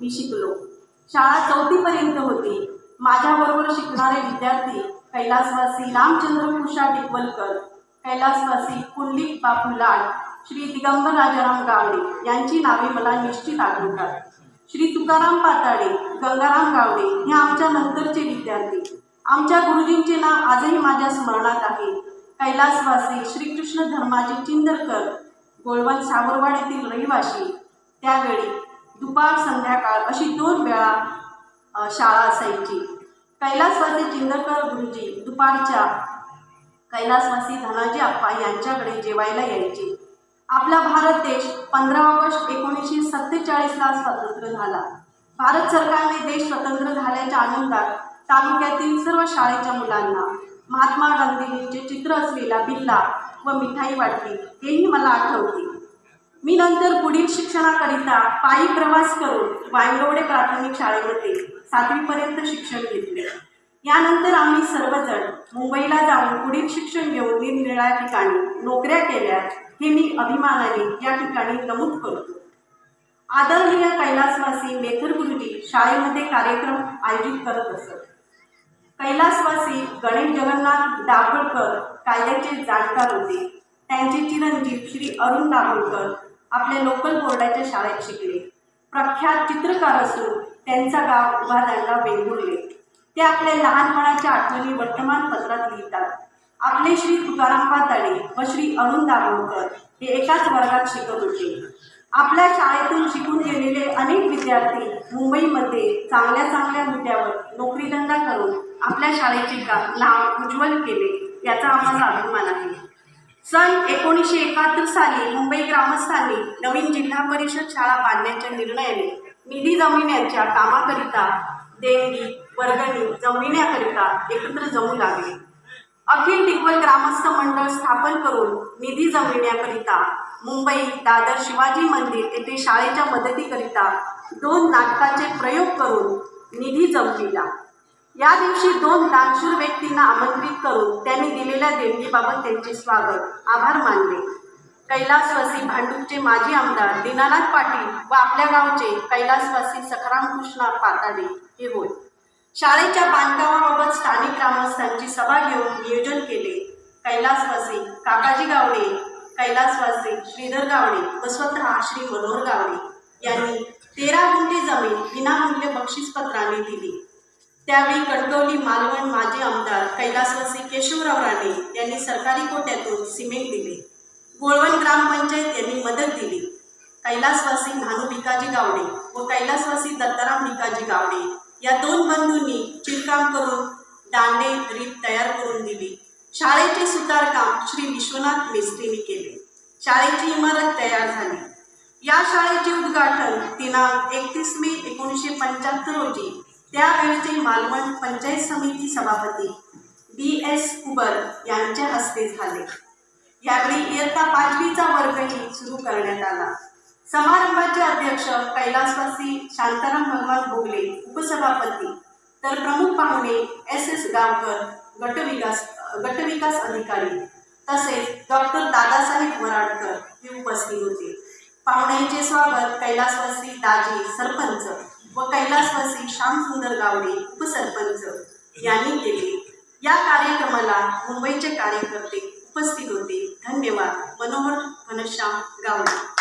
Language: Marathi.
मी शिकलो. शाळा चौथीपर्यंत होती. माझ्याबरोबर शिकणारे विद्यार्थी कैलासवासी रामचंद्र उषा टिकवलकर कैलासवासी पुंडलिक बापू लाड श्री दिगंबर राजाराम गावडे यांची नावे मला निश्चित आठवतात श्री तुकाराम पाताडे गंगाराम गावडे हे आमच्या नंतरचे विद्यार्थी. आमच्या गुरुजींचे नाव आजही माझ्या स्मरणात आहे. कैलासवासी श्रीकृष्ण धर्माजी चिंदरकर गोळवण सावरवाड येथील रहिवासी. त्यावेळी दुपार संध्याकाळ अशी दोन वेळा शाळा असायची. कैलासवासी चिंदकर गुरुजी दुपारच्या कैलासवासी धनाजी आप्पा यांच्याकडे जेवायला यायचे. आपला भारत देश पंधरा ऑगस्ट एकोणीसशे सत्तेचाळीसला स्वतंत्र झाला. भारत सरकारने देश स्वतंत्र झाल्याच्या आनंदात तालुक्यातील सर्व शाळेच्या मुलांना महात्मा गांधींचे चित्र असलेला बिल्ला व मिठाई वाटली हेही मला आठवते. मी नंतर पुढील शिक्षणाकरिता पायी प्रवास करून वायगवडे प्राथमिक शाळेमध्ये सातवीपर्यंत शिक्षण घेतले. यानंतर आम्ही सर्वजण मुंबईला जाऊन पुढील शिक्षण घेऊन निरनिराळ्या ठिकाणी नोकऱ्या केल्या हे मी अभिमानाने या ठिकाणी नमूद करतो. आदरणीय कैलासवासी मेथर गुरुजी शाळेमध्ये कार्यक्रम आयोजित करत असत. कैलासवासी गणेश जगन्नाथ दाभोळकर कायद्याचे जाणकार होते. त्यांचे चिरंजीव श्री अरुण दाभोळकर आपल्या लोकल बोर्डाच्या शाळेत शिकले. प्रख्यात चित्रकार असून त्यांचा गाव उभादांडा वेंगुर्ले ते आपल्या लहानपणाच्या आठवणी वर्तमानपत्रात लिहितात. आपले श्री तुकाराम पाताडे व श्री अरुण दाभोळकर हे एकाच वर्गात शिकत होते. आपल्या शाळेतून शिकून गेलेले अनेक विद्यार्थी मुंबईमध्ये चांगल्या चांगल्या मुद्द्यावर नोकरीधंदा करून आपल्या शाळेचे का नाव उज्ज्वल केले याचा आम्हाला अभिमान आहे. सन एकोणीसशे एकाहत्तर साली मुंबई ग्रामस्थांनी नवीन जिल्हा परिषद शाळा बांधण्याच्या निर्णयाने निधी जमविण्याच्या कामाकरिता देणगी वर्गणी जमविण्याकरिता एकत्र जमू लागले. अखिल टिकवल ग्रामस्थ मंडळ स्थापन करून निधी जमविण्याकरिता मुंबई दादर शिवाजी मंदिर येथे शाळेच्या मदतीकरिता दोन नाटकाचे प्रयोग करून निधी जमविला. या दिवशी दोन दानशूर व्यक्तींना आमंत्रित करून त्यांनी दिलेल्या देणगीबाबत त्यांचे स्वागत आभार मानले. कैलासवासी भांडूपचे माजी आमदार दीनानाथ पाटील व आपल्या गावचे कैलासवासी सखाराम कृष्णा पाताडे हे होय. शाळेच्या बांधकामाबाबत स्थानिक ग्रामस्थांची सभा घेऊन नियोजन केले. कैलासवासी काकाजी गावडे कैलासवासी श्रीधर गावडे व स्वतः श्री मनोहर गावडे यांनी तेरा गुंठे जमीन विनामूल्य बक्षीसपत्राने दिली. त्यावेळी कणकवली मालवण माजी आमदार कैलासवासी केशवराव राणे यांनी सरकारी कोट्यातून सिमेंट दिले. गोळवण ग्रामपंचायत यांनी मदत दिली. कैलासवासी भानू भिकाजी गावडे व कैलासवासी दत्ताराम भिकाजी गावडे या दोन बंधूंनी चिरकाम करून दांडे रीत तयार करून दिली. शाळेचे सुतारकाम श्री विश्वनाथ मेस्त्रीने केले. शाळेची इमारत तयार झाली. या शाळेचे उद्घाटन दिनांक एकतीस मे एकोणीसशे पंच्याहत्तर रोजी त्यावेळचे मालवण पंचायत समिती सभापती बी एस कुबर यांच्या हस्ते झाले. यावेळी इयत्ता पाचवीचा वर्गही सुरू करण्यात आला. समारंभाचे अध्यक्ष कैलासवासी शांताराम भगवान भोगले उपसभापती. तर प्रमुख पाहुणे एस एस गावकर गटविकास गटविकास अधिकारी. तसेच डॉक्टर दादासाहेब वराडकर हे उपस्थित होते. पाहुण्यांचे स्वागत कैलासवासी दाजी सरपंच व कैलासवासी श्यामसुंदर गावडे उपसरपंच यांनी केले. या कार्यक्रमाला मुंबईचे कार्यकर्ते उपस्थित होते. धन्यवाद. मनोहर घनश्याम गावडे.